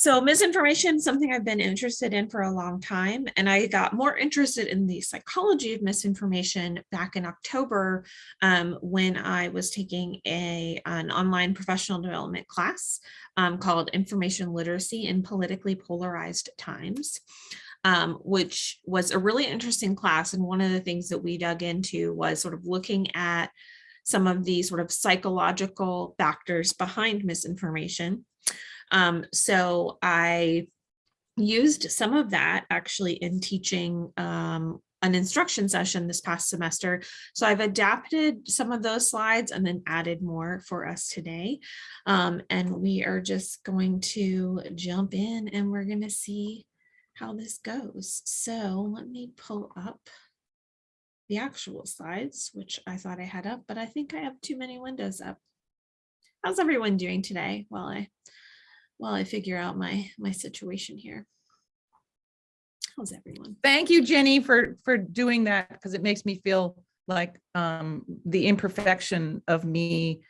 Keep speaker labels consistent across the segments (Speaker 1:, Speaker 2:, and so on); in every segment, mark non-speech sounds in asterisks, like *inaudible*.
Speaker 1: So misinformation, something I've been interested in for a long time, and I got more interested in the psychology of misinformation back in October um, when I was taking a an online professional development class um, called Information Literacy in Politically Polarized Times. Um, which was a really interesting class. And one of the things that we dug into was sort of looking at some of the sort of psychological factors behind misinformation. Um, so I used some of that actually in teaching um, an instruction session this past semester. So I've adapted some of those slides and then added more for us today. Um, and we are just going to jump in and we're going to see how this goes. So let me pull up the actual slides, which I thought I had up, but I think I have too many windows up. How's everyone doing today while I while I figure out my my situation here? How's everyone?
Speaker 2: Thank you, Jenny, for for doing that because it makes me feel like um, the imperfection of me.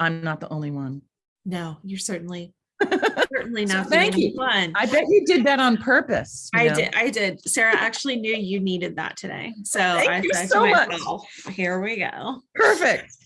Speaker 2: I'm not the only one.
Speaker 1: No, you're certainly *laughs* certainly not the
Speaker 2: thank you.
Speaker 1: one.
Speaker 2: I bet you did that on purpose.
Speaker 1: I
Speaker 2: know?
Speaker 1: did. I did. Sarah actually knew you needed that today. So
Speaker 2: Thank
Speaker 1: I
Speaker 2: you
Speaker 1: said
Speaker 2: so
Speaker 1: to
Speaker 2: much.
Speaker 1: myself, here we go.
Speaker 2: Perfect.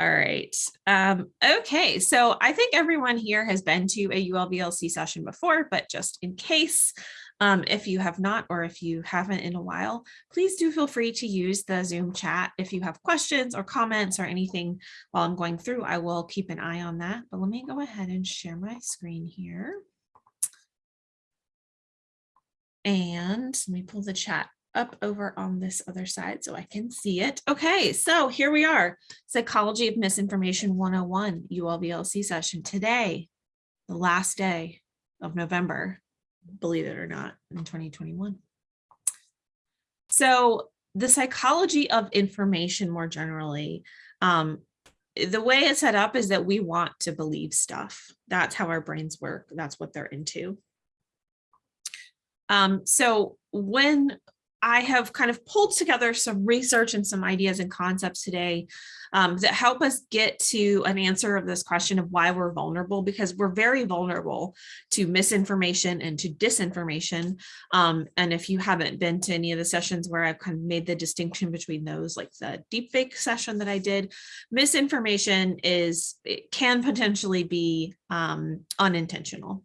Speaker 1: All right. Um, okay. So I think everyone here has been to a ULBLC session before, but just in case, um, if you have not, or if you haven't in a while, please do feel free to use the Zoom chat. If you have questions or comments or anything while I'm going through, I will keep an eye on that. But let me go ahead and share my screen here. And let me pull the chat up over on this other side so I can see it. Okay, so here we are. Psychology of Misinformation 101 ULVLC session today, the last day of November, believe it or not, in 2021. So the psychology of information more generally, um, the way it's set up is that we want to believe stuff. That's how our brains work. That's what they're into. Um, so when I have kind of pulled together some research and some ideas and concepts today um, that help us get to an answer of this question of why we're vulnerable, because we're very vulnerable to misinformation and to disinformation. Um, and if you haven't been to any of the sessions where I've kind of made the distinction between those, like the deepfake session that I did, misinformation is, it can potentially be um, unintentional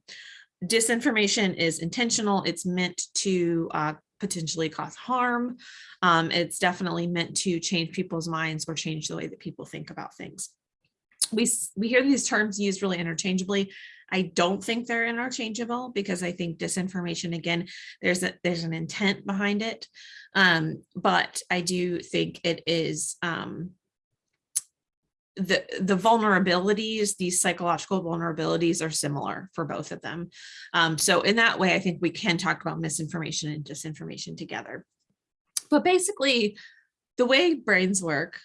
Speaker 1: disinformation is intentional. It's meant to uh, potentially cause harm. Um, it's definitely meant to change people's minds or change the way that people think about things. We, we hear these terms used really interchangeably. I don't think they're interchangeable because I think disinformation, again, there's a, there's an intent behind it. Um, but I do think it is um, the the vulnerabilities these psychological vulnerabilities are similar for both of them. Um, so in that way i think we can talk about misinformation and disinformation together. But basically the way brains work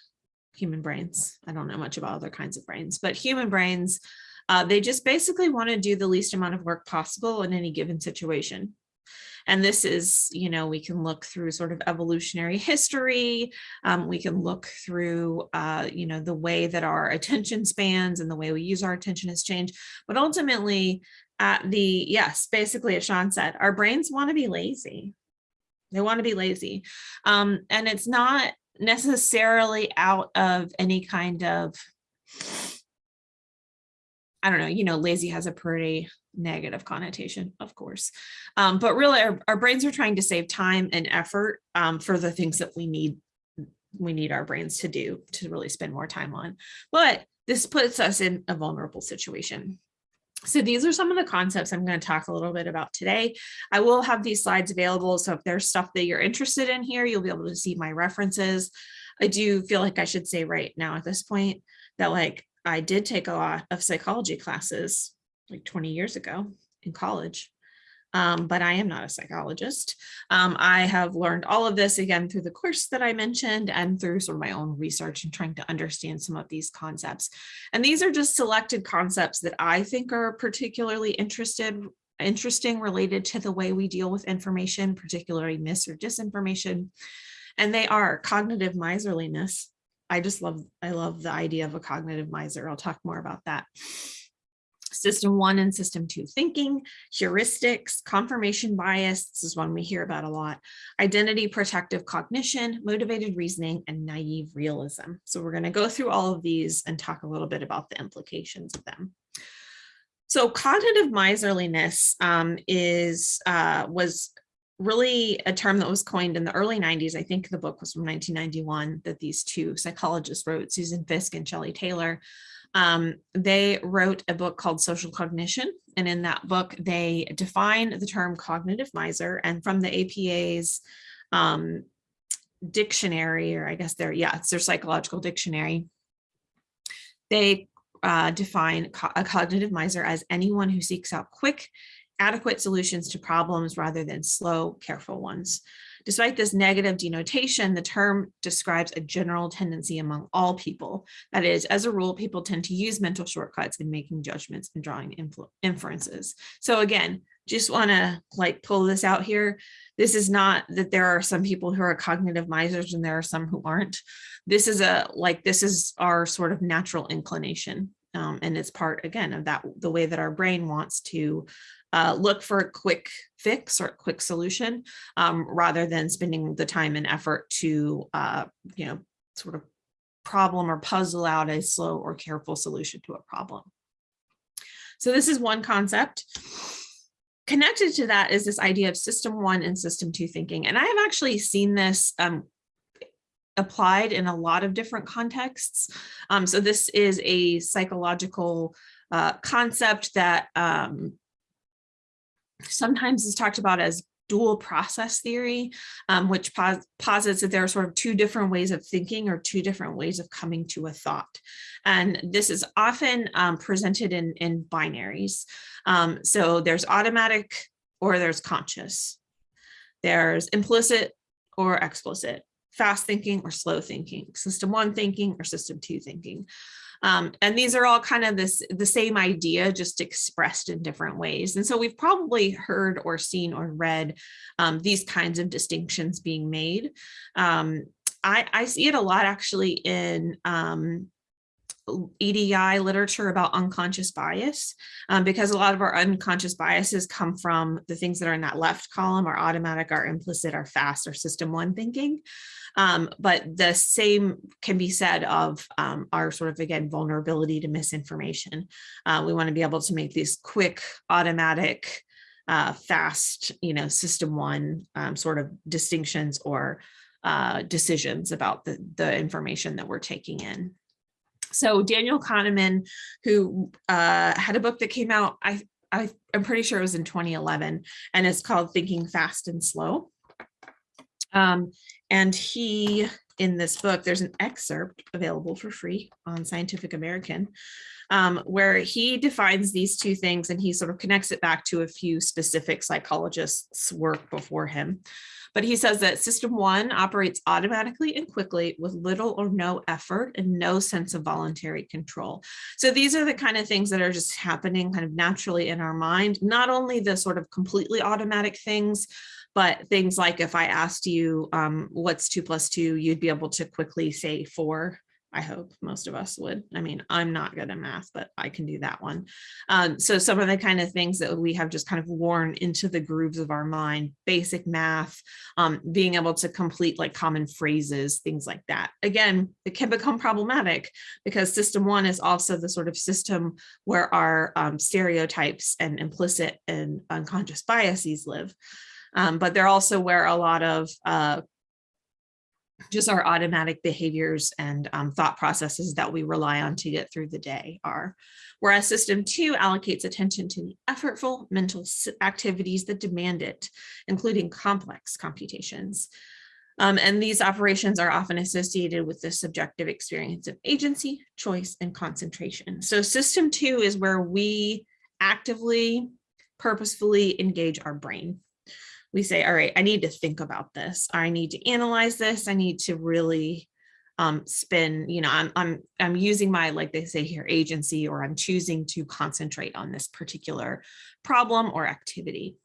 Speaker 1: human brains i don't know much about other kinds of brains but human brains uh, they just basically want to do the least amount of work possible in any given situation and this is, you know, we can look through sort of evolutionary history. Um, we can look through, uh, you know, the way that our *laughs* attention spans and the way we use our attention has changed. But ultimately, at the, yes, basically, as Sean said, our brains want to be lazy. They want to be lazy. Um, and it's not necessarily out of any kind of, I don't know, you know, lazy has a pretty negative connotation, of course. Um, but really our, our brains are trying to save time and effort um, for the things that we need we need our brains to do to really spend more time on. But this puts us in a vulnerable situation. So these are some of the concepts I'm going to talk a little bit about today. I will have these slides available. So if there's stuff that you're interested in here, you'll be able to see my references. I do feel like I should say right now at this point that like I did take a lot of psychology classes like 20 years ago in college. Um, but I am not a psychologist. Um, I have learned all of this again through the course that I mentioned and through sort of my own research and trying to understand some of these concepts. And these are just selected concepts that I think are particularly interested interesting related to the way we deal with information, particularly mis or disinformation. And they are cognitive miserliness. I just love, I love the idea of a cognitive miser. I'll talk more about that System one and system two thinking, heuristics, confirmation bias, this is one we hear about a lot, identity protective cognition, motivated reasoning, and naive realism. So we're going to go through all of these and talk a little bit about the implications of them. So cognitive miserliness um, is uh, was really a term that was coined in the early 90s. I think the book was from 1991 that these two psychologists wrote, Susan Fiske and Shelley Taylor. Um, they wrote a book called Social Cognition. And in that book, they define the term cognitive miser and from the APA's um, dictionary, or I guess their, yeah, it's their psychological dictionary. They uh, define co a cognitive miser as anyone who seeks out quick, adequate solutions to problems rather than slow, careful ones. Despite this negative denotation, the term describes a general tendency among all people. That is, as a rule, people tend to use mental shortcuts in making judgments and drawing inferences. So again, just want to like pull this out here. This is not that there are some people who are cognitive misers and there are some who aren't. This is a like this is our sort of natural inclination. Um, and it's part again of that the way that our brain wants to uh, look for a quick fix or a quick solution um, rather than spending the time and effort to, uh, you know, sort of problem or puzzle out a slow or careful solution to a problem. So this is one concept. Connected to that is this idea of system one and system two thinking. And I have actually seen this um, applied in a lot of different contexts. Um, so this is a psychological uh, concept that um, sometimes is talked about as dual process theory, um, which pos posits that there are sort of two different ways of thinking or two different ways of coming to a thought. And this is often um, presented in, in binaries. Um, so there's automatic or there's conscious. There's implicit or explicit, fast thinking or slow thinking, system one thinking or system two thinking. Um, and these are all kind of this the same idea, just expressed in different ways. And so we've probably heard or seen or read um, these kinds of distinctions being made. Um, I, I, see it a lot actually in um, EDI literature about unconscious bias, um, because a lot of our unconscious biases come from the things that are in that left column, our automatic, our implicit, our fast, or system one thinking. Um, but the same can be said of um, our sort of, again, vulnerability to misinformation. Uh, we want to be able to make these quick, automatic, uh, fast, you know, system one um, sort of distinctions or uh, decisions about the, the information that we're taking in. So Daniel Kahneman, who uh, had a book that came out, I, I, I'm pretty sure it was in 2011, and it's called Thinking Fast and Slow. Um, and he, in this book, there's an excerpt available for free on Scientific American, um, where he defines these two things and he sort of connects it back to a few specific psychologists' work before him. But he says that system one operates automatically and quickly with little or no effort and no sense of voluntary control. So these are the kind of things that are just happening kind of naturally in our mind, not only the sort of completely automatic things, but things like if I asked you um, what's two plus two, you'd be able to quickly say four. I hope most of us would. I mean, I'm not good at math, but I can do that one. Um, so some of the kind of things that we have just kind of worn into the grooves of our mind, basic math, um, being able to complete like common phrases, things like that. Again, it can become problematic because system one is also the sort of system where our um, stereotypes and implicit and unconscious biases live um, but they're also where a lot of uh, just our automatic behaviors and um, thought processes that we rely on to get through the day are. Whereas system two allocates attention to the effortful mental activities that demand it, including complex computations. Um, and these operations are often associated with the subjective experience of agency, choice, and concentration. So system two is where we actively, purposefully engage our brain we say, all right, I need to think about this. I need to analyze this. I need to really um, spin, you know, I'm, I'm, I'm using my, like they say here, agency, or I'm choosing to concentrate on this particular problem or activity.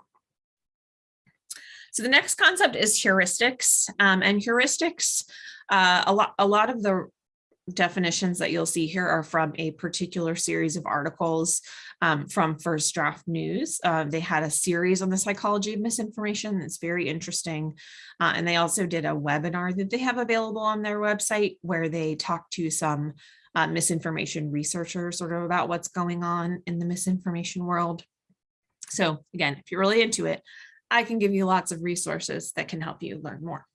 Speaker 1: So the next concept is heuristics um, and heuristics. Uh, a lot, a lot of the definitions that you'll see here are from a particular series of articles um, from First Draft News. Uh, they had a series on the psychology of misinformation that's very interesting. Uh, and they also did a webinar that they have available on their website where they talk to some uh, misinformation researchers sort of about what's going on in the misinformation world. So again, if you're really into it, I can give you lots of resources that can help you learn more.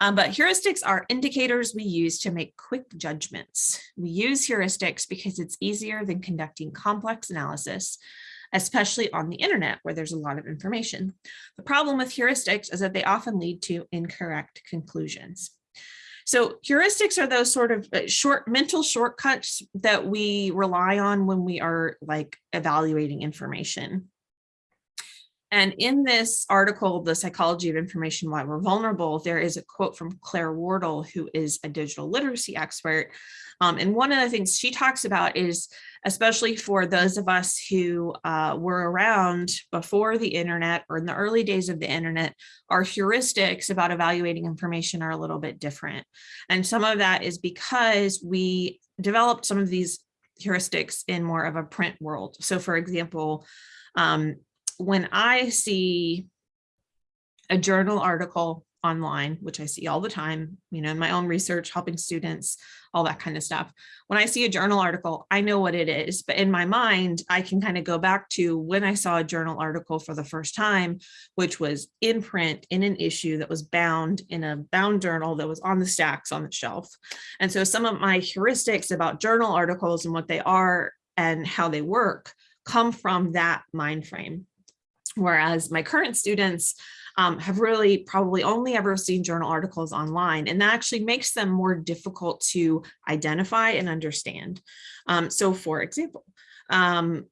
Speaker 1: Um, but heuristics are indicators we use to make quick judgments. We use heuristics because it's easier than conducting complex analysis, especially on the internet where there's a lot of information. The problem with heuristics is that they often lead to incorrect conclusions. So heuristics are those sort of uh, short mental shortcuts that we rely on when we are like evaluating information. And in this article, The Psychology of Information, Why We're Vulnerable, there is a quote from Claire Wardle, who is a digital literacy expert. Um, and one of the things she talks about is, especially for those of us who uh, were around before the internet or in the early days of the internet, our heuristics about evaluating information are a little bit different. And some of that is because we developed some of these heuristics in more of a print world. So for example, um, when I see a journal article online, which I see all the time, you know, in my own research, helping students, all that kind of stuff. When I see a journal article, I know what it is, but in my mind, I can kind of go back to when I saw a journal article for the first time, which was in print in an issue that was bound in a bound journal that was on the stacks on the shelf. And so some of my heuristics about journal articles and what they are and how they work come from that mind frame. Whereas my current students um, have really probably only ever seen journal articles online, and that actually makes them more difficult to identify and understand. Um, so for example, um,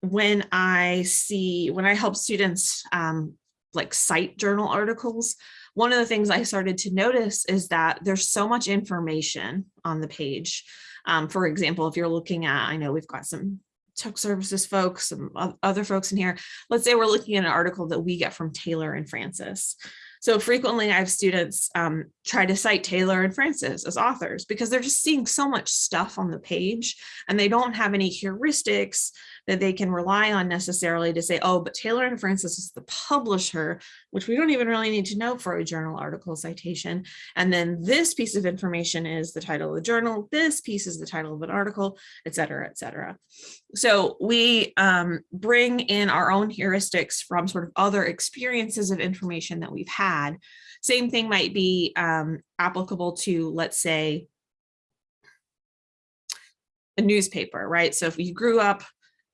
Speaker 1: when I see, when I help students um, like cite journal articles, one of the things I started to notice is that there's so much information on the page. Um, for example, if you're looking at, I know we've got some tech services folks, some other folks in here. Let's say we're looking at an article that we get from Taylor and Francis. So frequently I have students um, try to cite Taylor and Francis as authors because they're just seeing so much stuff on the page and they don't have any heuristics that they can rely on necessarily to say, oh, but Taylor and Francis is the publisher, which we don't even really need to know for a journal article citation. And then this piece of information is the title of the journal, this piece is the title of an article, et cetera, et cetera. So we um, bring in our own heuristics from sort of other experiences of information that we've had. Same thing might be um, applicable to, let's say, a newspaper, right? So if you grew up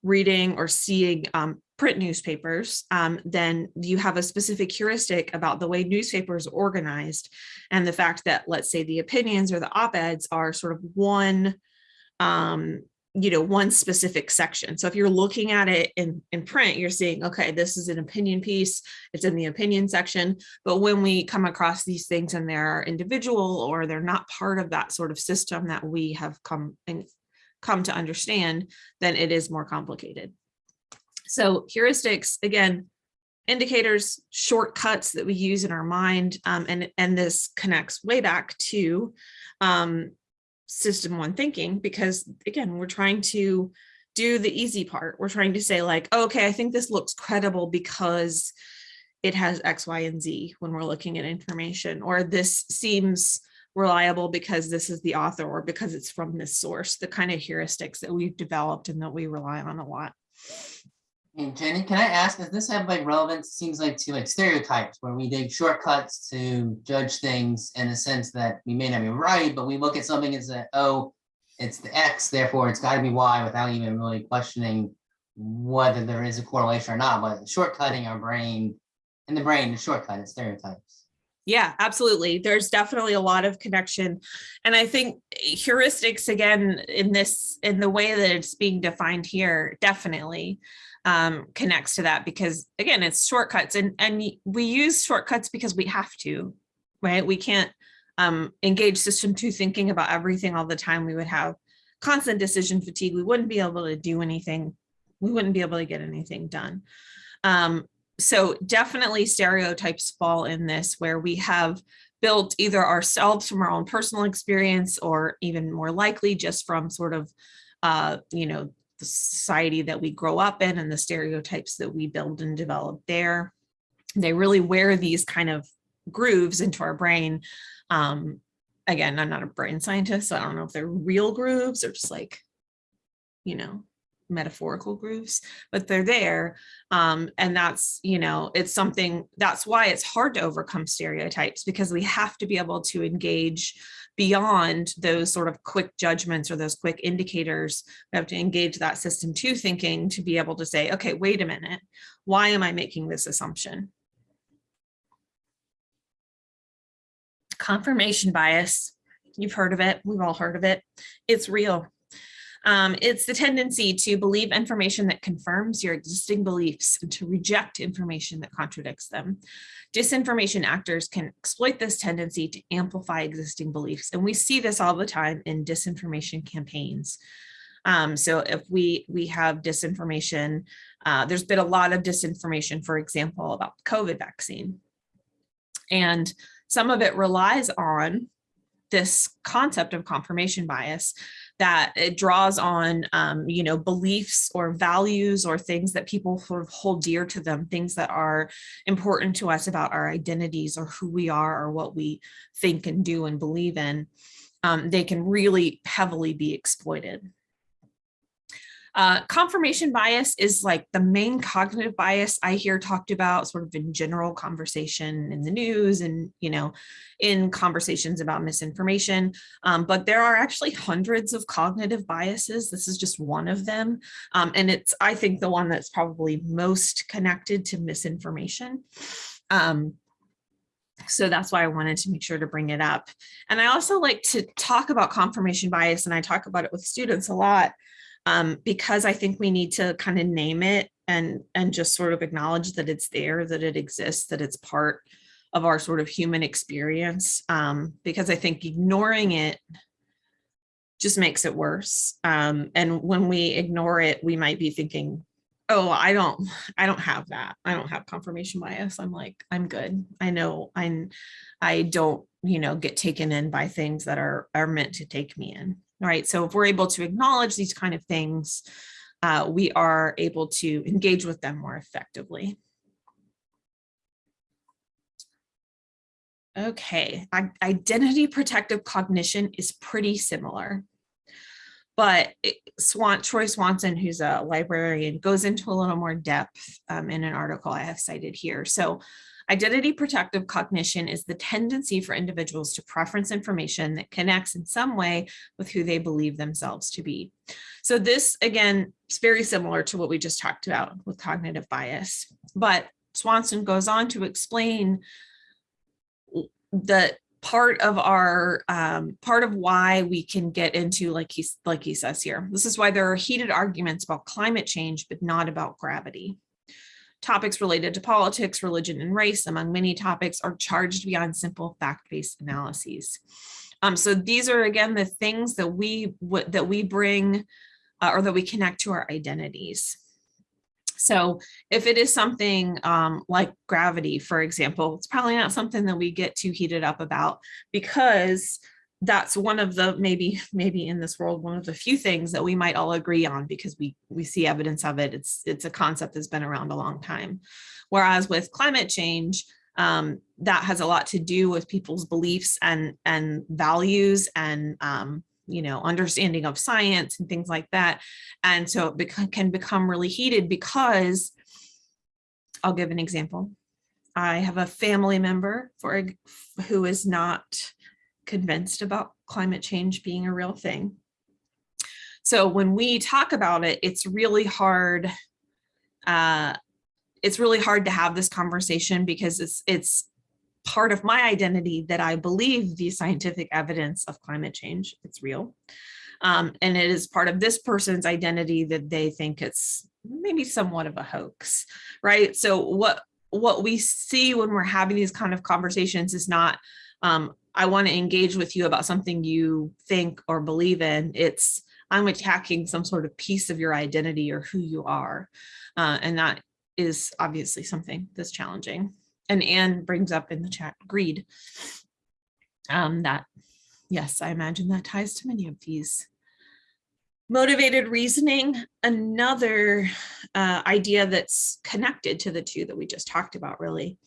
Speaker 1: reading or seeing um, print newspapers, um, then you have a specific heuristic about the way newspapers are organized and the fact that, let's say, the opinions or the op-eds are sort of one, um, you know, one specific section. So if you're looking at it in, in print, you're seeing, okay, this is an opinion piece, it's in the opinion section. But when we come across these things and they're individual or they're not part of that sort of system that we have come and come to understand, then it is more complicated. So heuristics, again, indicators, shortcuts that we use in our mind, um, and, and this connects way back to um, system one thinking, because again, we're trying to do the easy part. We're trying to say like, oh, okay, I think this looks credible because it has X, Y, and Z when we're looking at information, or this seems reliable because this is the author or because it's from this source, the kind of heuristics that we've developed and that we rely on a lot.
Speaker 3: And Jenny, can I ask, does this have like relevance, seems like to like stereotypes where we take shortcuts to judge things in the sense that we may not be right, but we look at something and say, oh, it's the X, therefore it's gotta be Y without even really questioning whether there is a correlation or not, but shortcutting our brain, in the brain, the shortcut is stereotypes.
Speaker 1: Yeah, absolutely. There's definitely a lot of connection. And I think heuristics, again, in this, in the way that it's being defined here, definitely um, connects to that because again, it's shortcuts and, and we use shortcuts because we have to, right? We can't um, engage system two thinking about everything all the time. We would have constant decision fatigue. We wouldn't be able to do anything. We wouldn't be able to get anything done. Um, so definitely stereotypes fall in this where we have built either ourselves from our own personal experience or even more likely just from sort of, uh, you know, the society that we grow up in and the stereotypes that we build and develop there. They really wear these kind of grooves into our brain. Um, again, I'm not a brain scientist, so I don't know if they're real grooves or just like, you know, metaphorical grooves, but they're there. Um, and that's, you know, it's something, that's why it's hard to overcome stereotypes because we have to be able to engage beyond those sort of quick judgments or those quick indicators. We have to engage that system two thinking to be able to say, okay, wait a minute, why am I making this assumption? Confirmation bias, you've heard of it, we've all heard of it, it's real. Um, it's the tendency to believe information that confirms your existing beliefs and to reject information that contradicts them. Disinformation actors can exploit this tendency to amplify existing beliefs. And we see this all the time in disinformation campaigns. Um, so if we, we have disinformation, uh, there's been a lot of disinformation, for example, about the COVID vaccine. And some of it relies on this concept of confirmation bias that it draws on, um, you know, beliefs or values or things that people sort of hold dear to them, things that are important to us about our identities or who we are or what we think and do and believe in. Um, they can really heavily be exploited. Uh, confirmation bias is like the main cognitive bias I hear talked about sort of in general conversation in the news and, you know, in conversations about misinformation. Um, but there are actually hundreds of cognitive biases. This is just one of them. Um, and it's, I think, the one that's probably most connected to misinformation. Um, so that's why I wanted to make sure to bring it up. And I also like to talk about confirmation bias, and I talk about it with students a lot um, because I think we need to kind of name it and and just sort of acknowledge that it's there, that it exists, that it's part of our sort of human experience. Um, because I think ignoring it just makes it worse. Um, and when we ignore it, we might be thinking, oh, I don't, I don't have that. I don't have confirmation bias. I'm like, I'm good. I know I'm, I don't, you know, get taken in by things that are, are meant to take me in. Right. So if we're able to acknowledge these kind of things, uh, we are able to engage with them more effectively. Okay, identity protective cognition is pretty similar. But Swan, Troy Swanson, who's a librarian, goes into a little more depth um, in an article I have cited here. So Identity protective cognition is the tendency for individuals to preference information that connects in some way with who they believe themselves to be. So this, again, is very similar to what we just talked about with cognitive bias. But Swanson goes on to explain the part of our um, part of why we can get into like he's like he says here this is why there are heated arguments about climate change but not about gravity Topics related to politics, religion, and race, among many topics, are charged beyond simple fact-based analyses. Um, so these are, again, the things that we that we bring uh, or that we connect to our identities. So if it is something um, like gravity, for example, it's probably not something that we get too heated up about because that's one of the maybe maybe in this world one of the few things that we might all agree on because we we see evidence of it. It's it's a concept that's been around a long time. Whereas with climate change um, that has a lot to do with people's beliefs and and values and um, you know understanding of science and things like that. And so it bec can become really heated because I'll give an example. I have a family member for who is not convinced about climate change being a real thing. So when we talk about it, it's really hard. Uh, it's really hard to have this conversation because it's it's part of my identity that I believe the scientific evidence of climate change, it's real. Um, and it is part of this person's identity that they think it's maybe somewhat of a hoax, right? So what what we see when we're having these kind of conversations is not um, I want to engage with you about something you think or believe in. It's I'm attacking some sort of piece of your identity or who you are. Uh, and that is obviously something that's challenging. And Anne brings up in the chat greed. Um, that, yes, I imagine that ties to many of these. Motivated reasoning, another uh, idea that's connected to the two that we just talked about, really.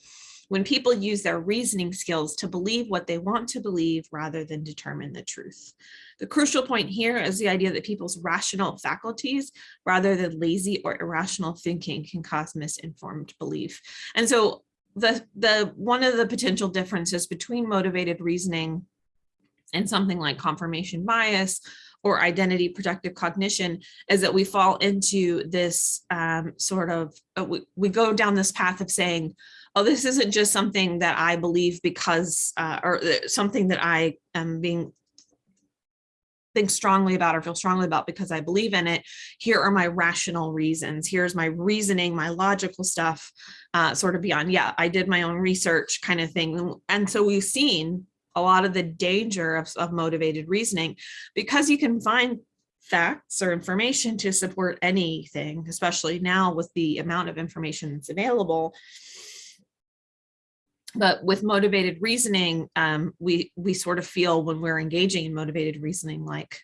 Speaker 1: When people use their reasoning skills to believe what they want to believe rather than determine the truth. The crucial point here is the idea that people's rational faculties rather than lazy or irrational thinking can cause misinformed belief. And so the, the one of the potential differences between motivated reasoning and something like confirmation bias or identity protective cognition is that we fall into this um, sort of, uh, we, we go down this path of saying, oh, this isn't just something that I believe because, uh, or uh, something that I am being think strongly about or feel strongly about because I believe in it. Here are my rational reasons. Here's my reasoning, my logical stuff, uh, sort of beyond, yeah, I did my own research kind of thing. And so we've seen a lot of the danger of, of motivated reasoning because you can find facts or information to support anything, especially now with the amount of information that's available. But with motivated reasoning, um, we we sort of feel when we're engaging in motivated reasoning like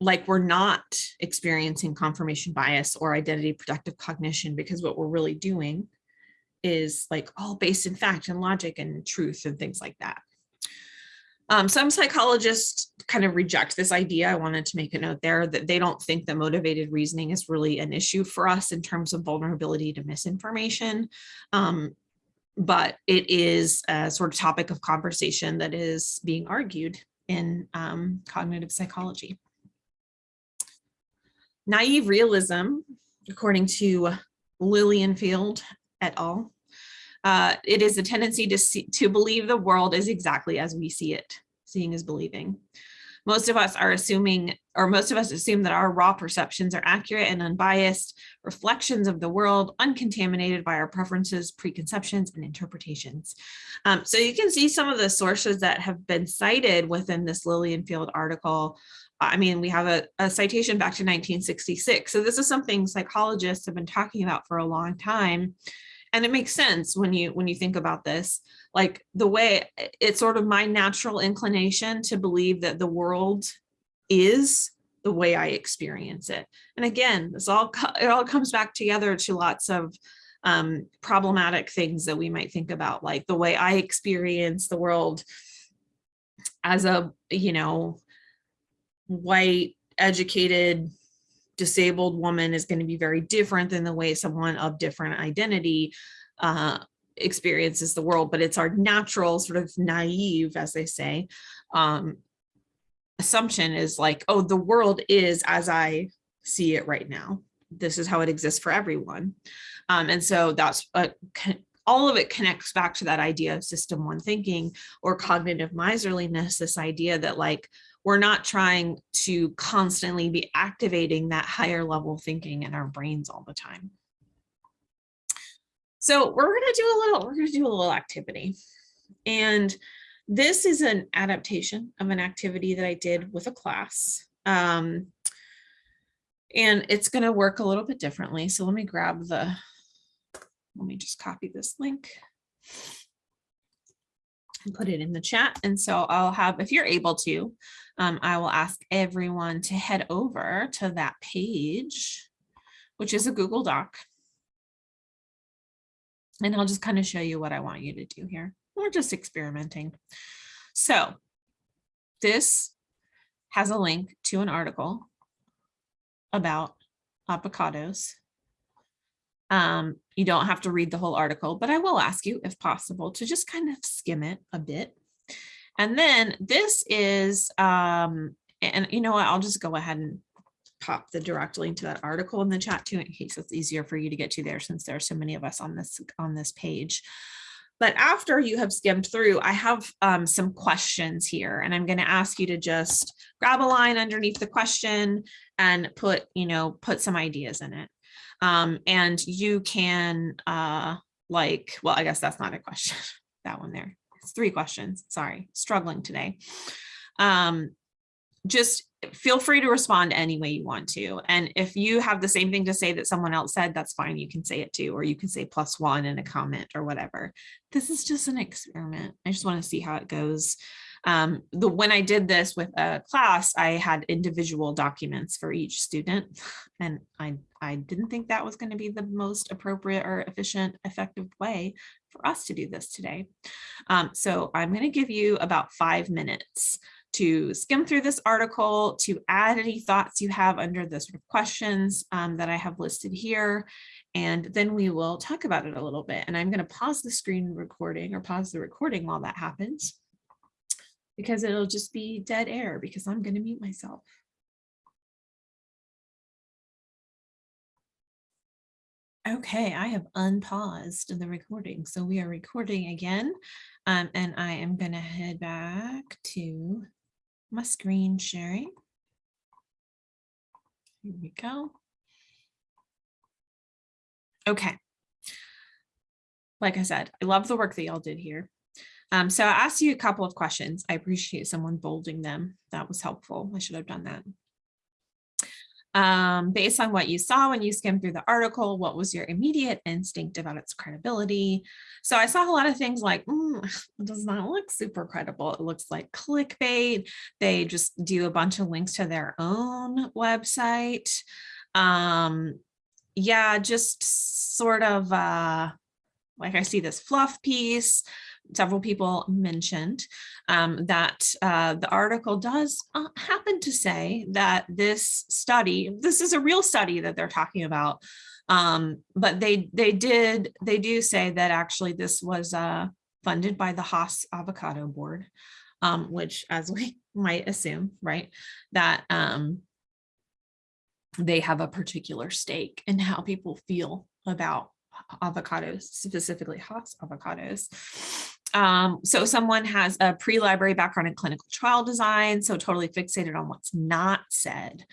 Speaker 1: like we're not experiencing confirmation bias or identity protective cognition because what we're really doing is like all based in fact and logic and truth and things like that. Um, some psychologists kind of reject this idea. I wanted to make a note there that they don't think that motivated reasoning is really an issue for us in terms of vulnerability to misinformation. Um, but it is a sort of topic of conversation that is being argued in um, cognitive psychology. Naive realism, according to Lilienfeld et al., uh, it is a tendency to see, to believe the world is exactly as we see it. Seeing is believing. Most of us are assuming, or most of us assume that our raw perceptions are accurate and unbiased reflections of the world, uncontaminated by our preferences, preconceptions, and interpretations. Um, so you can see some of the sources that have been cited within this Lilienfeld article. I mean, we have a, a citation back to 1966. So this is something psychologists have been talking about for a long time and it makes sense when you when you think about this like the way it's sort of my natural inclination to believe that the world is the way I experience it. And again, this all it all comes back together to lots of um, problematic things that we might think about, like the way I experience the world as a, you know, white, educated, disabled woman is going to be very different than the way someone of different identity uh, experiences the world, but it's our natural sort of naive, as they say, um, assumption is like, oh, the world is as I see it right now. This is how it exists for everyone. Um, and so that's a, all of it connects back to that idea of system one thinking or cognitive miserliness, this idea that like, we're not trying to constantly be activating that higher level thinking in our brains all the time. So we're going to do a little, we're going to do a little activity. And this is an adaptation of an activity that I did with a class. Um, and it's going to work a little bit differently. So let me grab the, let me just copy this link and put it in the chat. And so I'll have, if you're able to, um, I will ask everyone to head over to that page, which is a Google Doc. And I'll just kind of show you what I want you to do here. We're just experimenting. So this has a link to an article about avocados. Um, you don't have to read the whole article, but I will ask you if possible to just kind of skim it a bit. And then this is, um, and you know what, I'll just go ahead and pop the direct link to that article in the chat too, in case it's easier for you to get to there since there are so many of us on this on this page. But after you have skimmed through, I have um, some questions here and I'm going to ask you to just grab a line underneath the question and put, you know, put some ideas in it. Um, and you can uh, like, well, I guess that's not a question, *laughs* that one there. It's three questions. Sorry, struggling today. Um, just feel free to respond any way you want to. And if you have the same thing to say that someone else said, that's fine. You can say it too, or you can say plus one in a comment or whatever. This is just an experiment. I just want to see how it goes. Um, the when I did this with a class, I had individual documents for each student, and I I didn't think that was going to be the most appropriate or efficient, effective way for us to do this today. Um, so I'm going to give you about five minutes to skim through this article, to add any thoughts you have under the sort of questions um, that I have listed here, and then we will talk about it a little bit. And I'm going to pause the screen recording or pause the recording while that happens because it'll just be dead air because I'm going to mute myself. Okay, I have unpaused the recording. So we are recording again. Um, and I am going to head back to my screen sharing. Here we go. Okay. Like I said, I love the work that y'all did here. Um, so I asked you a couple of questions. I appreciate someone bolding them. That was helpful. I should have done that. Um, based on what you saw when you skimmed through the article, what was your immediate instinct about its credibility? So I saw a lot of things like, mm, *sighs* does not look super credible. It looks like clickbait. They just do a bunch of links to their own website. Um, yeah, just sort of uh, like I see this fluff piece several people mentioned um, that uh, the article does uh, happen to say that this study, this is a real study that they're talking about, um, but they they did they do say that actually this was uh, funded by the Hass Avocado Board, um, which as *laughs* we might assume, right, that um, they have a particular stake in how people feel about avocados, specifically Hass avocados. Um, so someone has a pre-library background in clinical trial design, so totally fixated on what's not said.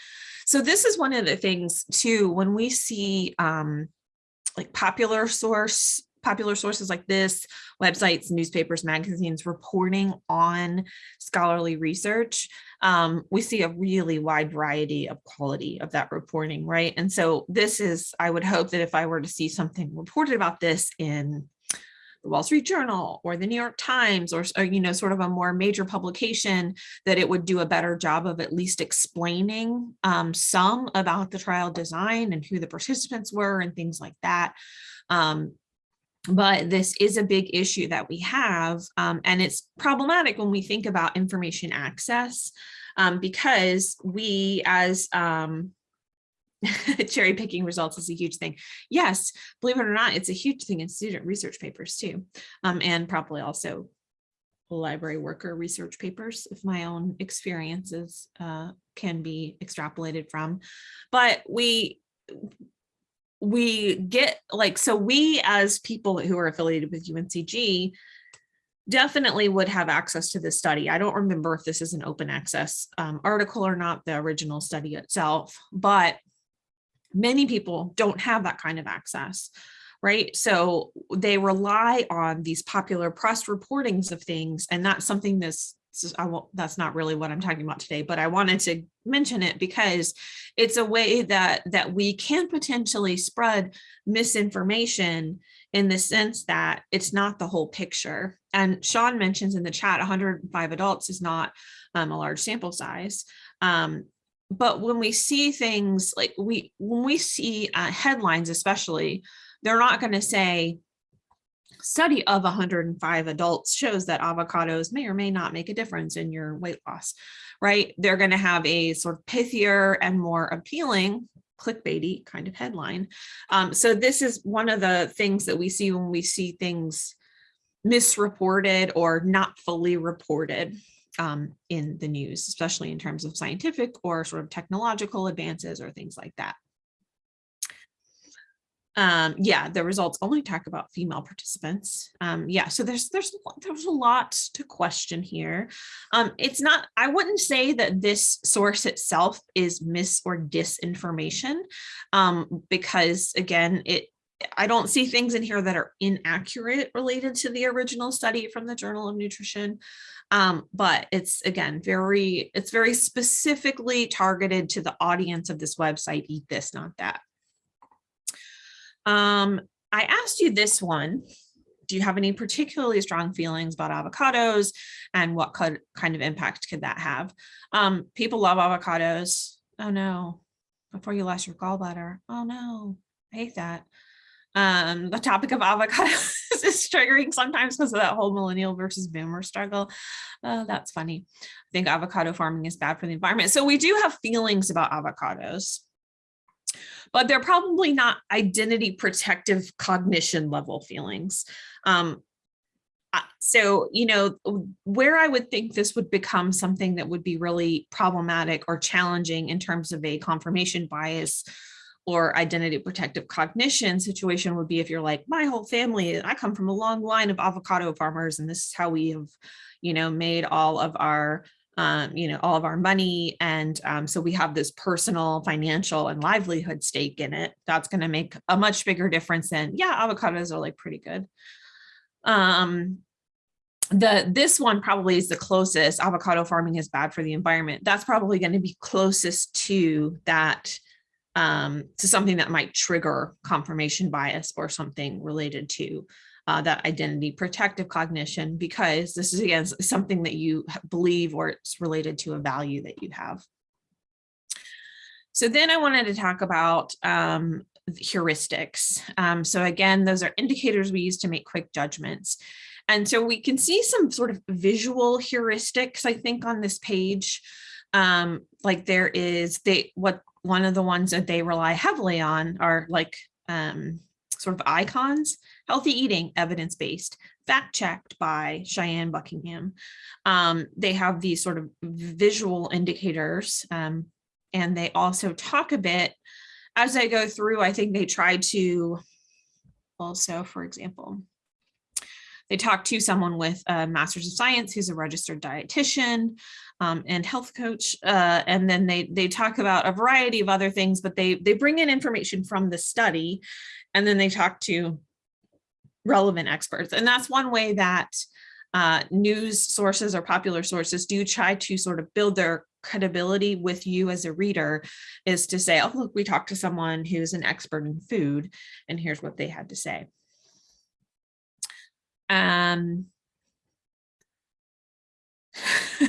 Speaker 1: So this is one of the things too, when we see um, like popular source, popular sources like this, websites, newspapers, magazines reporting on scholarly research, um, we see a really wide variety of quality of that reporting, right? And so this is, I would hope that if I were to see something reported about this in the Wall Street Journal or the New York Times or, or, you know, sort of a more major publication that it would do a better job of at least explaining um, some about the trial design and who the participants were and things like that. Um, but this is a big issue that we have um, and it's problematic when we think about information access um, because we as um, *laughs* cherry picking results is a huge thing. Yes, believe it or not, it's a huge thing in student research papers too, um, and probably also library worker research papers if my own experiences uh, can be extrapolated from. But we we get like, so we as people who are affiliated with UNCG definitely would have access to this study. I don't remember if this is an open access um, article or not, the original study itself, but many people don't have that kind of access right so they rely on these popular press reportings of things and that's something that's that's not really what I'm talking about today, but I wanted to mention it because it's a way that that we can potentially spread misinformation in the sense that it's not the whole picture. And Sean mentions in the chat 105 adults is not um, a large sample size. Um, but when we see things like we when we see uh, headlines especially they're not going to say study of 105 adults shows that avocados may or may not make a difference in your weight loss right? They're going to have a sort of pithier and more appealing clickbaity kind of headline. Um, so this is one of the things that we see when we see things misreported or not fully reported um, in the news, especially in terms of scientific or sort of technological advances or things like that. Um, yeah, the results only talk about female participants. Um, yeah, so there's there's there's a lot to question here. Um, it's not. I wouldn't say that this source itself is mis or disinformation, um, because again, it I don't see things in here that are inaccurate related to the original study from the Journal of Nutrition. Um, but it's again, very, it's very specifically targeted to the audience of this website, eat this, not that. Um, I asked you this one. Do you have any particularly strong feelings about avocados and what could kind of impact could that have? Um, people love avocados. Oh no, before you lost your gallbladder. Oh no, I hate that. Um, the topic of avocados *laughs* is triggering sometimes because of that whole millennial versus boomer struggle. Uh, that's funny. I think avocado farming is bad for the environment. So we do have feelings about avocados but they're probably not identity protective cognition level feelings. Um, so, you know, where I would think this would become something that would be really problematic or challenging in terms of a confirmation bias or identity protective cognition situation would be if you're like, my whole family, I come from a long line of avocado farmers, and this is how we have, you know, made all of our um, you know, all of our money. And um, so we have this personal, financial, and livelihood stake in it. That's going to make a much bigger difference than, yeah, avocados are like pretty good. Um, the this one probably is the closest avocado farming is bad for the environment that's probably going to be closest to that um to something that might trigger confirmation bias or something related to uh, that identity protective cognition because this is again something that you believe or it's related to a value that you have. So then I wanted to talk about um, heuristics. Um, so again, those are indicators we use to make quick judgments. And so we can see some sort of visual heuristics, I think, on this page. Um, like there is they what one of the ones that they rely heavily on are like um, sort of icons, healthy eating, evidence-based, fact checked by Cheyenne Buckingham. Um, they have these sort of visual indicators um, and they also talk a bit as I go through, I think they try to also, for example, they talk to someone with a master's of science who's a registered dietitian um, and health coach. Uh, and then they they talk about a variety of other things, but they they bring in information from the study and then they talk to relevant experts. And that's one way that uh, news sources or popular sources do try to sort of build their credibility with you as a reader is to say, oh, look, we talked to someone who's an expert in food and here's what they had to say. Um, *laughs*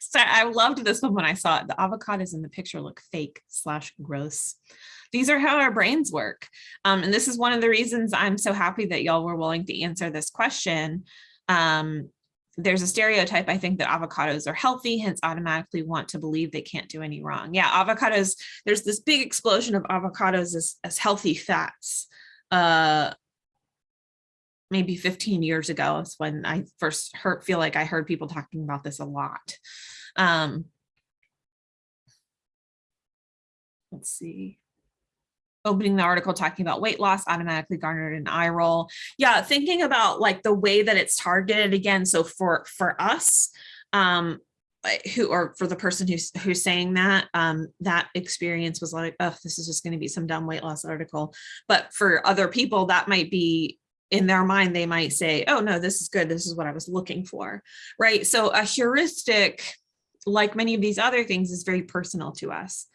Speaker 1: so I loved this one when I saw it. The avocados in the picture look fake slash gross these are how our brains work. Um, and this is one of the reasons I'm so happy that y'all were willing to answer this question. Um, there's a stereotype, I think, that avocados are healthy, hence automatically want to believe they can't do any wrong. Yeah, avocados, there's this big explosion of avocados as, as healthy fats. Uh, maybe 15 years ago is when I first heard, feel like I heard people talking about this a lot. Um, let's see opening the article talking about weight loss automatically garnered an eye roll. Yeah, thinking about like the way that it's targeted again. So for for us, um, who or for the person who's who's saying that, um, that experience was like, oh, this is just going to be some dumb weight loss article. But for other people, that might be in their mind, they might say, oh no, this is good. This is what I was looking for, right? So a heuristic, like many of these other things, is very personal to us.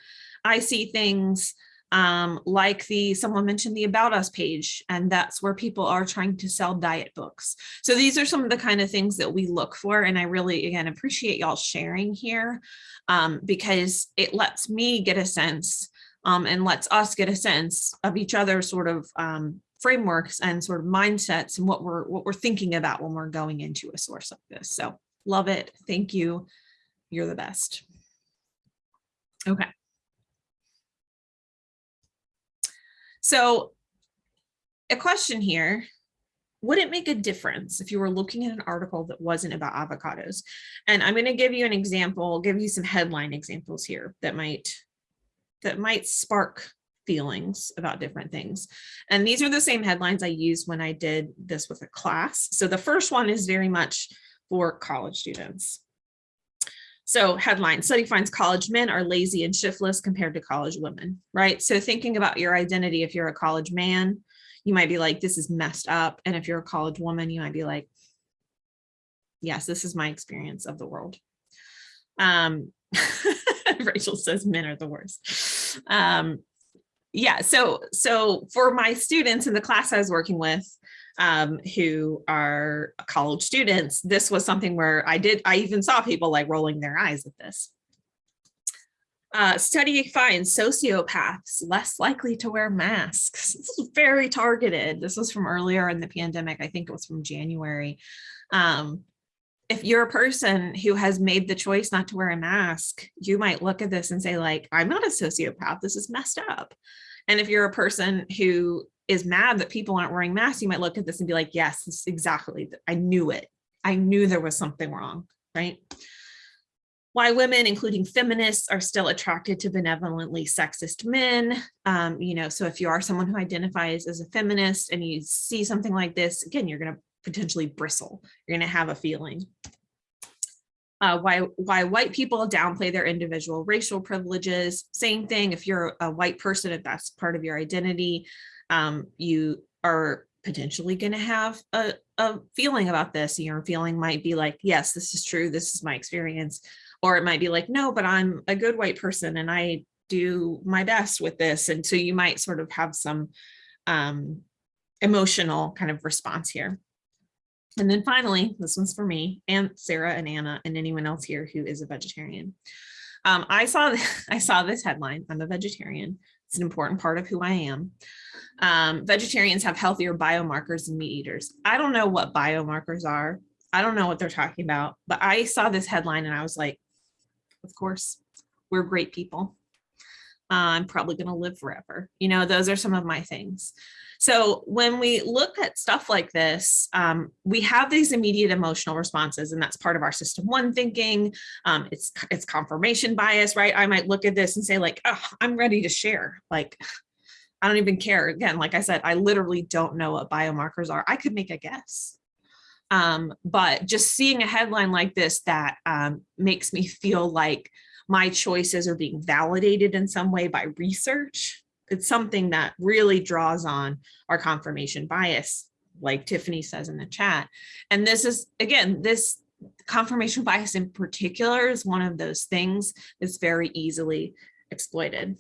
Speaker 1: I see things um, like the someone mentioned the about us page and that's where people are trying to sell diet books so these are some of the kind of things that we look for and i really again appreciate y'all sharing here um, because it lets me get a sense um, and lets us get a sense of each other's sort of um, frameworks and sort of mindsets and what we're what we're thinking about when we're going into a source like this. So love it. Thank you. You're the best. Okay. So a question here, would it make a difference if you were looking at an article that wasn't about avocados? And I'm going to give you an example, give you some headline examples here that might that might spark feelings about different things. And these are the same headlines I used when I did this with a class. So the first one is very much for college students. So headline, study finds college men are lazy and shiftless compared to college women, right? So thinking about your identity, if you're a college man, you might be like, this is messed up. And if you're a college woman, you might be like, yes, this is my experience of the world. Um, *laughs* Rachel says men are the worst. Um, yeah, so so for my students in the class I was working with, um, who are college students, this was something where I did, I even saw people like rolling their eyes at this. Uh, study finds sociopaths less likely to wear masks. This is very targeted. This was from earlier in the pandemic. I think it was from January. Um, if you're a person who has made the choice not to wear a mask, you might look at this and say like, I'm not a sociopath. This is messed up. And if you're a person who is mad that people aren't wearing masks, you might look at this and be like, yes, this is exactly, I knew it. I knew there was something wrong, right? Why women, including feminists, are still attracted to benevolently sexist men. Um, you know, so if you are someone who identifies as a feminist and you see something like this, again, you're to potentially bristle. You're going to have a feeling. Uh, why why white people downplay their individual racial privileges. Same thing if you're a white person, if that's part of your identity, um, you are potentially going to have a, a feeling about this. Your feeling might be like, yes, this is true. This is my experience. Or it might be like, no, but I'm a good white person and I do my best with this. And so you might sort of have some um, emotional kind of response here. And then finally, this one's for me and Sarah and Anna and anyone else here who is a vegetarian. Um, I saw *laughs* I saw this headline. I'm a vegetarian. It's an important part of who I am. Um, vegetarians have healthier biomarkers than meat eaters. I don't know what biomarkers are. I don't know what they're talking about, but I saw this headline and I was like, of course, we're great people. Uh, I'm probably going to live forever. You know, those are some of my things. So when we look at stuff like this, um, we have these immediate emotional responses, and that's part of our system one thinking. Um, it's it's confirmation bias, right? I might look at this and say like, oh, I'm ready to share. Like, *sighs* I don't even care. Again, like I said, I literally don't know what biomarkers are. I could make a guess. Um, but just seeing a headline like this that um, makes me feel like my choices are being validated in some way by research it's something that really draws on our confirmation bias, like Tiffany says in the chat. And this is, again, this confirmation bias in particular is one of those things that's very easily exploited.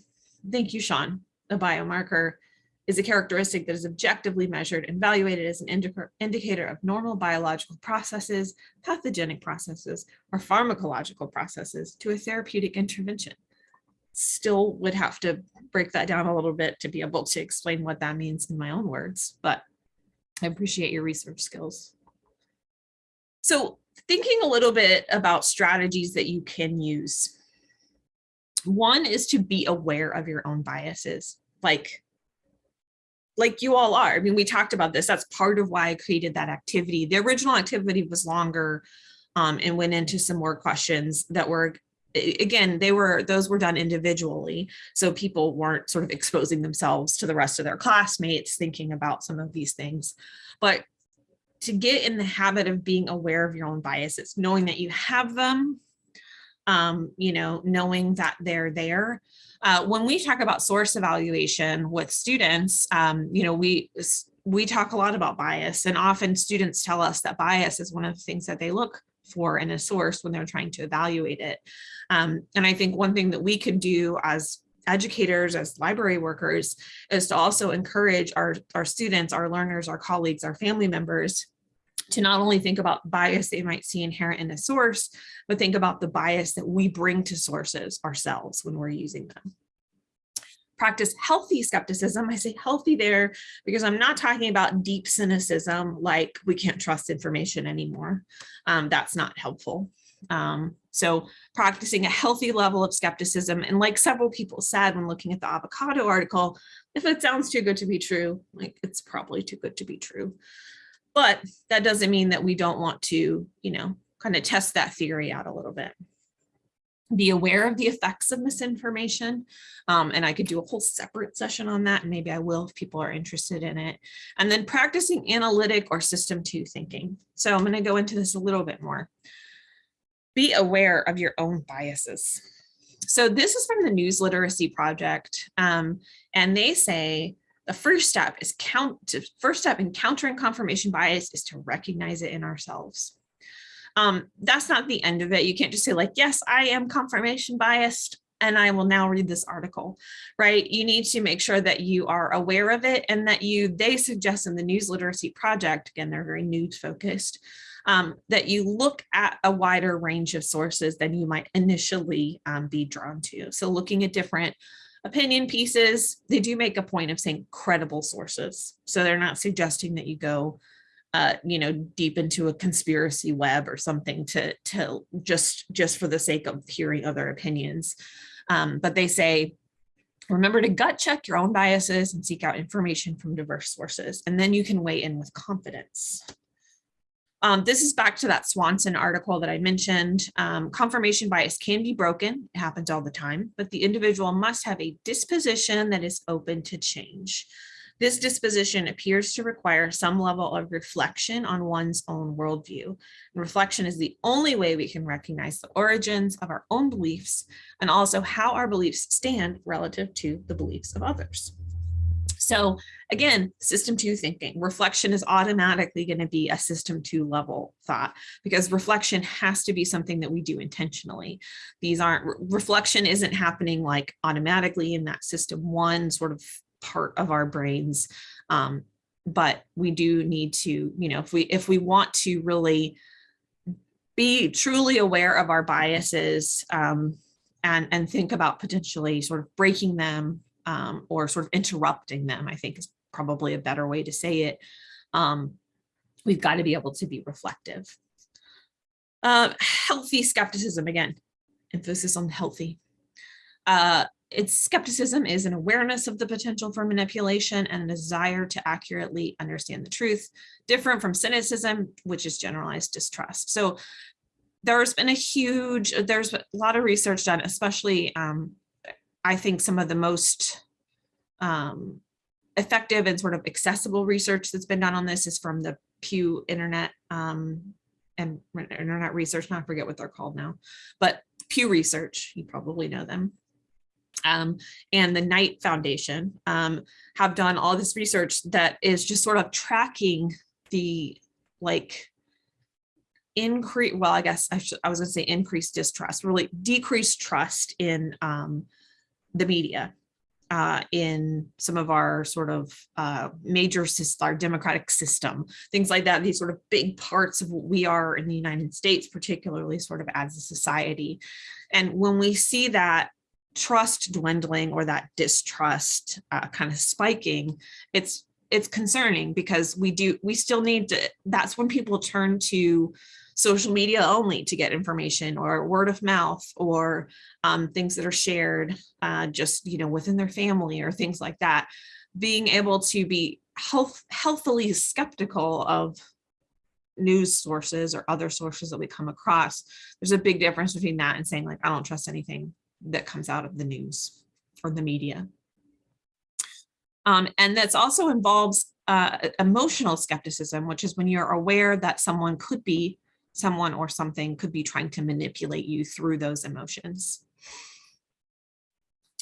Speaker 1: Thank you, Sean. A biomarker is a characteristic that is objectively measured and evaluated as an indicator of normal biological processes, pathogenic processes, or pharmacological processes to a therapeutic intervention still would have to break that down a little bit to be able to explain what that means in my own words, but I appreciate your research skills. So thinking a little bit about strategies that you can use. One is to be aware of your own biases, like, like you all are. I mean, we talked about this. That's part of why I created that activity. The original activity was longer um, and went into some more questions that were again, they were those were done individually. So people weren't sort of exposing themselves to the rest of their classmates thinking about some of these things. But to get in the habit of being aware of your own biases, knowing that you have them, um, you know, knowing that they're there. Uh, when we talk about source evaluation with students, um, you know, we we talk a lot about bias and often students tell us that bias is one of the things that they look for in a source when they're trying to evaluate it. Um, and I think one thing that we could do as educators, as library workers, is to also encourage our, our students, our learners, our colleagues, our family members to not only think about bias they might see inherent in a source, but think about the bias that we bring to sources ourselves when we're using them practice healthy skepticism. I say healthy there because I'm not talking about deep cynicism, like we can't trust information anymore. Um, that's not helpful. Um, so practicing a healthy level of skepticism. And like several people said when looking at the avocado article, if it sounds too good to be true, like it's probably too good to be true. But that doesn't mean that we don't want to, you know, kind of test that theory out a little bit be aware of the effects of misinformation. Um, and I could do a whole separate session on that. And maybe I will if people are interested in it. And then practicing analytic or system two thinking. So I'm going to go into this a little bit more. Be aware of your own biases. So this is from the News Literacy Project. Um, and they say the first step is count to first step in countering confirmation bias is to recognize it in ourselves. Um, that's not the end of it. You can't just say like, yes, I am confirmation biased and I will now read this article, right? You need to make sure that you are aware of it and that you, they suggest in the news literacy project, again, they're very news focused, um, that you look at a wider range of sources than you might initially um, be drawn to. So looking at different opinion pieces, they do make a point of saying credible sources. So they're not suggesting that you go, uh, you know, deep into a conspiracy web or something to, to just, just for the sake of hearing other opinions. Um, but they say, remember to gut check your own biases and seek out information from diverse sources, and then you can weigh in with confidence. Um, this is back to that Swanson article that I mentioned. Um, confirmation bias can be broken. It happens all the time, but the individual must have a disposition that is open to change. This disposition appears to require some level of reflection on one's own worldview. Reflection is the only way we can recognize the origins of our own beliefs and also how our beliefs stand relative to the beliefs of others. So again, system two thinking, reflection is automatically going to be a system two level thought because reflection has to be something that we do intentionally. These aren't, reflection isn't happening like automatically in that system one sort of part of our brains. Um, but we do need to, you know, if we if we want to really be truly aware of our biases um, and, and think about potentially sort of breaking them um, or sort of interrupting them, I think is probably a better way to say it. Um, we've got to be able to be reflective. Uh, healthy skepticism, again, emphasis on healthy. Uh, its skepticism is an awareness of the potential for manipulation and a desire to accurately understand the truth, different from cynicism, which is generalized distrust. So there's been a huge, there's a lot of research done, especially um, I think some of the most um, effective and sort of accessible research that's been done on this is from the Pew Internet um, and Internet Research, I forget what they're called now, but Pew Research, you probably know them um, and the Knight Foundation um, have done all this research that is just sort of tracking the like increase, well, I guess I, I was gonna say increased distrust, really decreased trust in um, the media uh, in some of our sort of uh, major our democratic system, things like that, these sort of big parts of what we are in the United States, particularly sort of as a society. And when we see that trust dwindling or that distrust uh, kind of spiking, it's it's concerning because we do we still need to that's when people turn to social media only to get information or word of mouth or um, things that are shared uh, just you know within their family or things like that. Being able to be health healthily skeptical of news sources or other sources that we come across there's a big difference between that and saying like i don't trust anything that comes out of the news or the media. Um, and that's also involves uh, emotional skepticism, which is when you're aware that someone could be, someone or something could be trying to manipulate you through those emotions.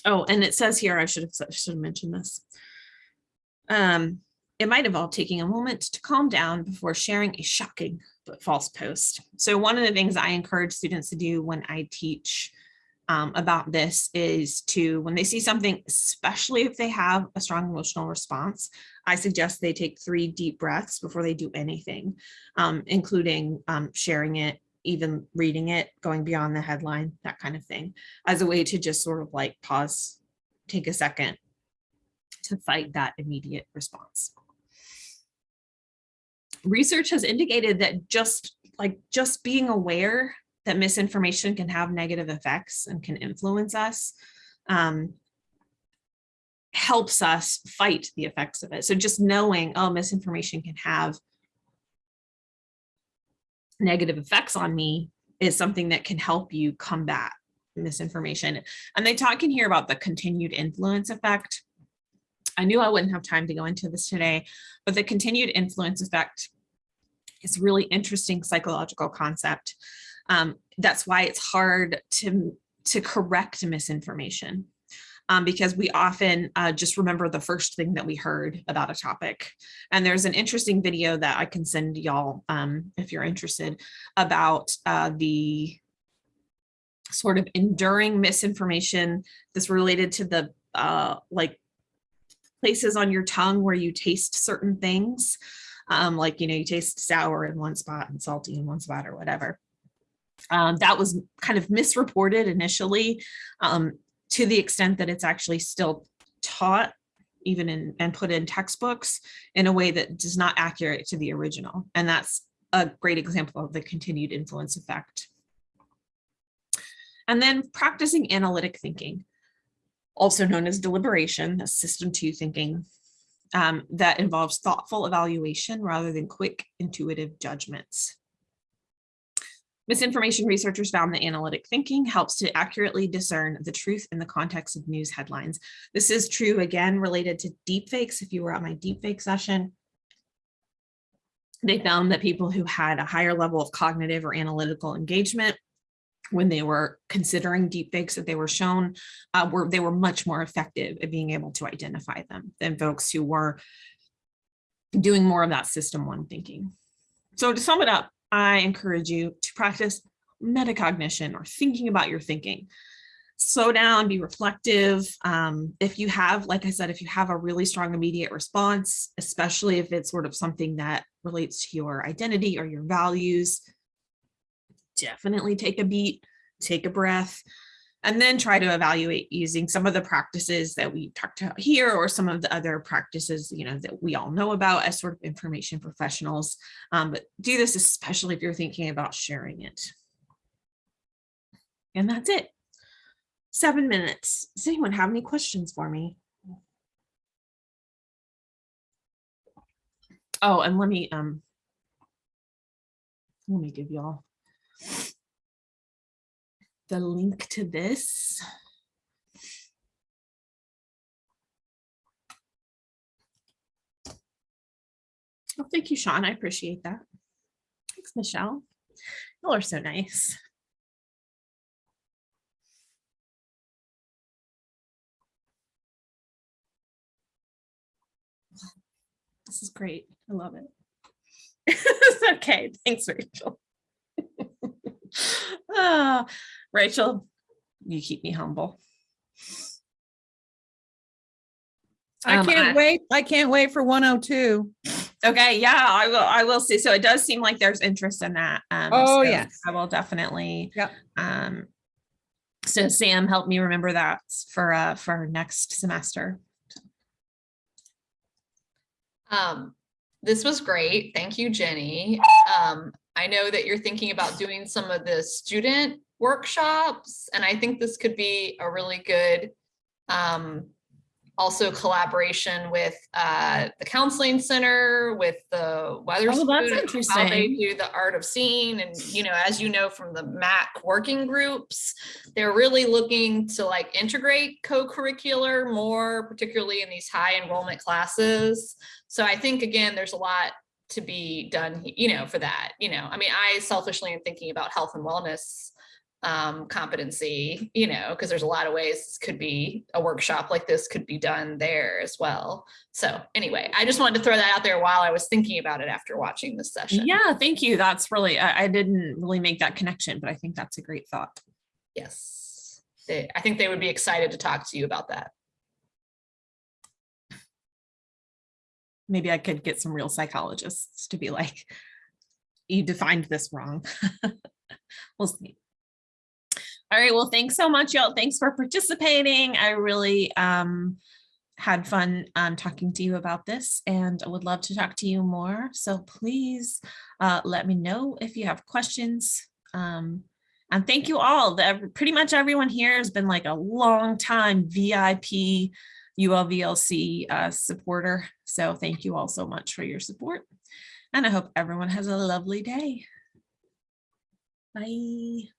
Speaker 1: Oh, and it says here, I should have, should have mentioned this. Um, it might involve taking a moment to calm down before sharing a shocking but false post. So one of the things I encourage students to do when I teach um, about this is to, when they see something, especially if they have a strong emotional response, I suggest they take three deep breaths before they do anything, um, including um, sharing it, even reading it, going beyond the headline, that kind of thing, as a way to just sort of like pause, take a second to fight that immediate response. Research has indicated that just like just being aware that misinformation can have negative effects and can influence us um, helps us fight the effects of it. So just knowing, oh, misinformation can have negative effects on me is something that can help you combat misinformation. And they talk in here about the continued influence effect. I knew I wouldn't have time to go into this today, but the continued influence effect is really interesting psychological concept. Um, that's why it's hard to, to correct misinformation. um, because we often uh, just remember the first thing that we heard about a topic. And there's an interesting video that I can send y'all um, if you're interested about uh, the sort of enduring misinformation that's related to the uh, like places on your tongue where you taste certain things. Um, like, you know, you taste sour in one spot and salty in one spot or whatever. Um, that was kind of misreported initially um, to the extent that it's actually still taught even in and put in textbooks in a way that is not accurate to the original. And that's a great example of the continued influence effect. And then practicing analytic thinking, also known as deliberation, that's system two thinking, um, that involves thoughtful evaluation rather than quick intuitive judgments. Misinformation researchers found that analytic thinking helps to accurately discern the truth in the context of news headlines. This is true again related to deepfakes. If you were at my deepfake session, they found that people who had a higher level of cognitive or analytical engagement when they were considering deepfakes that they were shown, uh, were they were much more effective at being able to identify them than folks who were doing more of that system one thinking. So to sum it up, I encourage you to practice metacognition or thinking about your thinking. Slow down, be reflective. Um, if you have, like I said, if you have a really strong immediate response, especially if it's sort of something that relates to your identity or your values, definitely take a beat, take a breath, and then try to evaluate using some of the practices that we talked about here or some of the other practices you know that we all know about as sort of information professionals. Um, but do this especially if you're thinking about sharing it. And that's it. Seven minutes. Does anyone have any questions for me? Oh and let me um let me give y'all the link to this. Oh, thank you, Sean. I appreciate that. Thanks, Michelle. Y'all are so nice. This is great. I love it. *laughs* okay. Thanks, Rachel. Ah, Rachel, you keep me humble.
Speaker 2: I
Speaker 1: Um,
Speaker 2: can't wait. I can't wait for 102.
Speaker 1: Okay, yeah, I will, I will see. So it does seem like there's interest in that. Um,
Speaker 2: Oh,
Speaker 1: so
Speaker 2: yes.
Speaker 1: I will definitely.
Speaker 2: Yep.
Speaker 1: Um, so Sam, help me remember that for, uh, for next semester.
Speaker 4: Um, this was great. Thank you, Jenny. Um, I know that you're thinking about doing some of the student workshops, and I think this could be a really good um, also collaboration with uh, the counseling center, with the weather.
Speaker 1: Oh, that's interesting.
Speaker 4: How they do the art of seeing, and you know, as you know from the MAC working groups, they're really looking to like integrate co-curricular more, particularly in these high enrollment classes. So I think, again, there's a lot to be done, you know, for that, you know, I mean, I selfishly am thinking about health and wellness um, competency, you know, because there's a lot of ways this could be a workshop like this could be done there as well. So anyway, I just wanted to throw that out there while I was thinking about it after watching this session.
Speaker 1: Yeah, thank you. That's really, I, I didn't really make that connection, but I think that's a great thought.
Speaker 4: Yes. They, I think they would be excited to talk to you about that.
Speaker 1: Maybe I could get some real psychologists to be like, you defined this wrong. *laughs* We'll see. All right, well, thanks so much, y'all. Thanks for participating. I really um had fun um talking to you about this and I would love to talk to you more. So please uh let me know if you have questions. Um and thank you all. The, pretty much everyone here has been like a long time VIP ULVLC uh, supporter. So thank you all so much for your support. And I hope everyone has a lovely day. Bye.